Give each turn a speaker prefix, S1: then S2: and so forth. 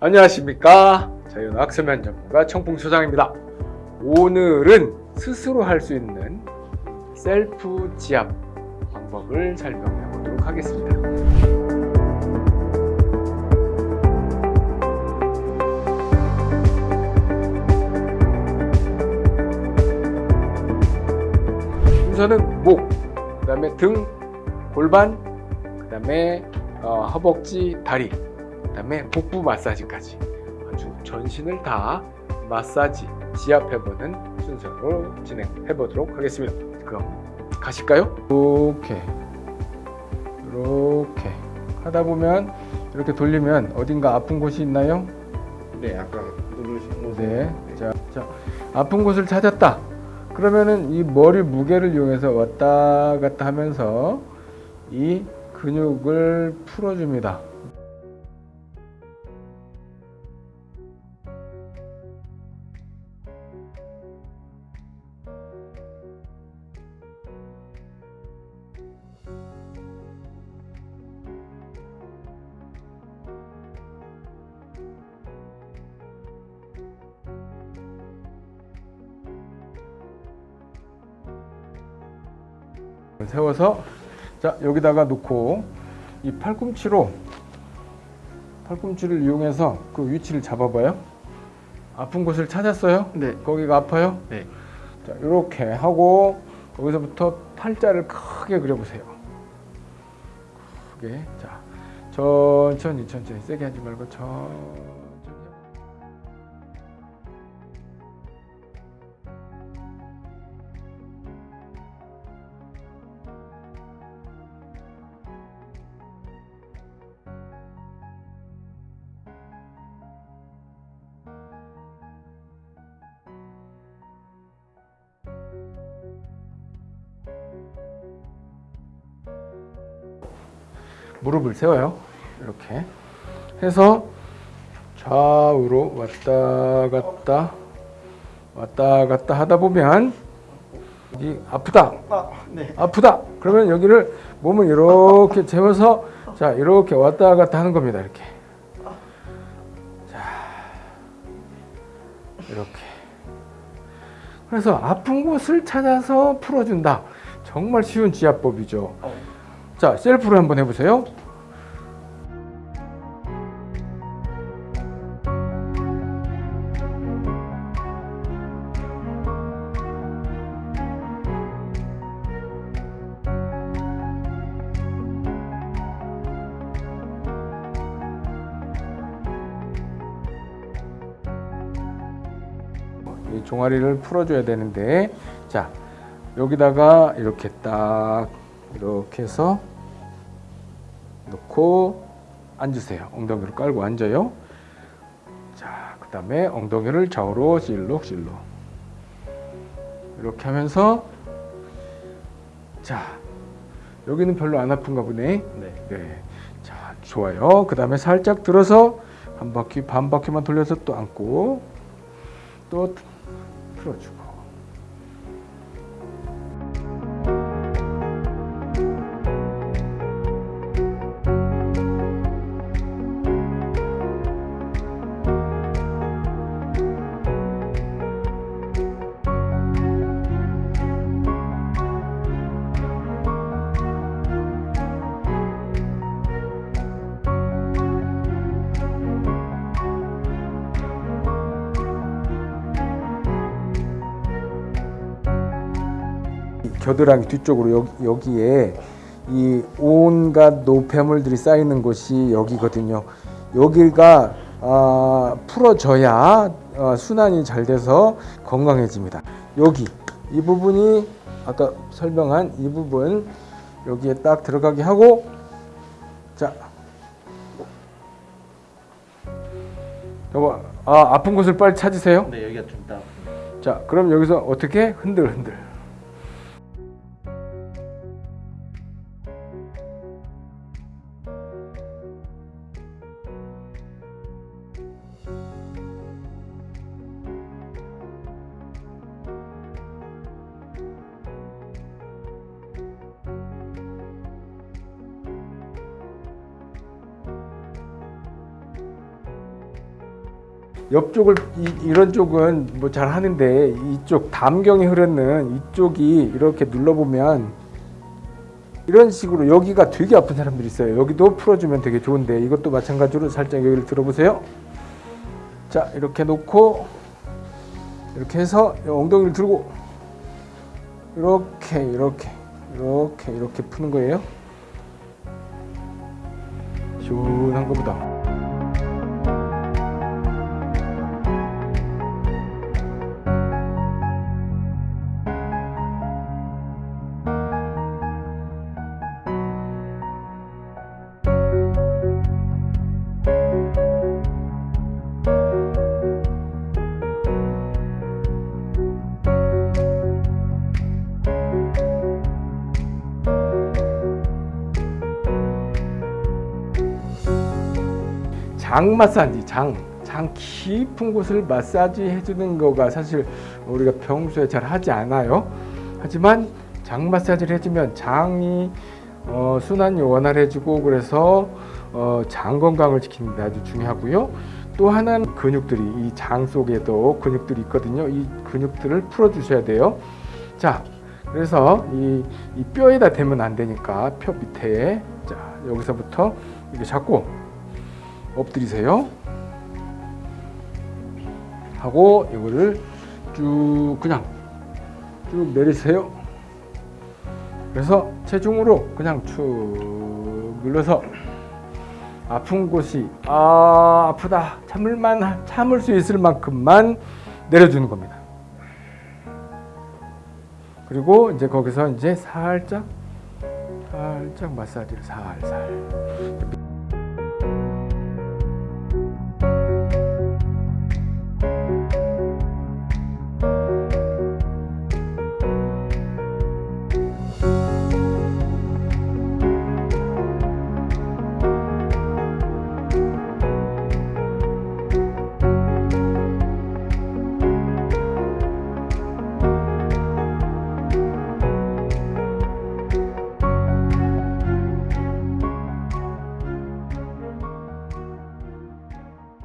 S1: 안녕하십니까? 자연학 세면 전문가 청풍소장입니다. 오늘은 스스로 할 수 있는 셀프 지압 방법을 설명해 보도록 하겠습니다. 순서는 목, 그 다음에 등, 골반, 그 다음에 어, 허벅지, 다리, 그 다음에 복부 마사지까지 아주 전신을 다 마사지, 지압해보는 순서로 진행해 보도록 하겠습니다. 그럼 가실까요? 이렇게 이렇게 하다 보면 이렇게 돌리면 어딘가 아픈 곳이 있나요?
S2: 네, 아까 누르신 곳.
S1: 네. 자, 자, 아픈 곳을 찾았다. 그러면은 이 머리 무게를 이용해서 왔다 갔다 하면서 이 근육을 풀어줍니다. 세워서 자 여기다가 놓고 이 팔꿈치로 팔꿈치를 이용해서 그 위치를 잡아봐요. 아픈 곳을 찾았어요?
S2: 네.
S1: 거기가 아파요?
S2: 네.
S1: 자 이렇게 하고 거기서부터 팔자를 크게 그려보세요. 크게 자 천천히 천천히 세게 하지 말고 천천히. 무릎을 세워요. 이렇게 해서 좌우로 왔다 갔다 왔다 갔다 하다 보면 이 아프다.
S2: 아, 네.
S1: 아프다. 그러면 여기를 몸을 이렇게 재워서 자 이렇게 왔다 갔다 하는 겁니다. 이렇게. 자 이렇게. 그래서 아픈 곳을 찾아서 풀어준다. 정말 쉬운 지압법이죠.
S2: 어.
S1: 자 셀프로 한번 해보세요. 이 종아리를 풀어줘야 되는데 자 여기다가 이렇게 딱 이렇게 해서 놓고 앉으세요 엉덩이를 깔고 앉아요 자 그 다음에 엉덩이를 좌우로 실룩실룩 이렇게 하면서 자 여기는 별로 안 아픈가 보네
S2: 네.
S1: 네. 자, 좋아요. 그 다음에 살짝 들어서 한 바퀴, 반 바퀴만 돌려서 또 앉고, 또 풀어주고. 겨드랑이 뒤쪽으로 여기, 여기 에 이 온갖 노폐물들이 쌓이는 곳이 여기거든요. 여기가 아, 풀어져야 어, 순환이 잘 돼서 건강해집니다. 여기 이 부분이 아까 설명한 이 부분 여기에 딱 들어가게 하고 자 여보 아 아픈 곳을 빨리 찾으세요.
S2: 네, 여기가 좀 딱.
S1: 자 그럼 여기서 어떻게 흔들 흔들 옆쪽을 이, 런 쪽은 뭐 잘 하는데 이쪽 담경이 흐르는 이쪽이 이렇게 눌러보면 이런 식으로 여기가 되게 아픈 사람들이 있어요. 여기도 풀어주면 되게 좋은데 이것도 마찬가지로 살짝 여기를 들어보세요. 자 이렇게 놓고 이렇게 해서 엉덩이를 들고 이렇게 이렇게 이렇게 이렇게 푸는 거예요. 시원한 거보다. 장 마사지, 장, 장 깊은 곳을 마사지 해주는 거가 사실 우리가 평소에 잘 하지 않아요. 하지만 장 마사지를 해주면 장이 어, 순환이 원활해지고 그래서 어, 장 건강을 지키는 데 아주 중요하고요. 또 하나는 근육들이 이 장 속에도 근육들이 있거든요. 이 근육들을 풀어 주셔야 돼요. 자, 그래서 이, 이 뼈에다 대면 안 되니까 뼈 밑에 자 여기서부터 이렇게 잡고 엎드리세요. 하고 이거를 쭉 그냥 쭉 내리세요. 그래서 체중으로 그냥 축 눌러서 아픈 곳이 아 아프다 참을만 참을 수 있을 만큼만 내려주는 겁니다. 그리고 이제 거기서 이제 살짝 살짝 마사지를 살살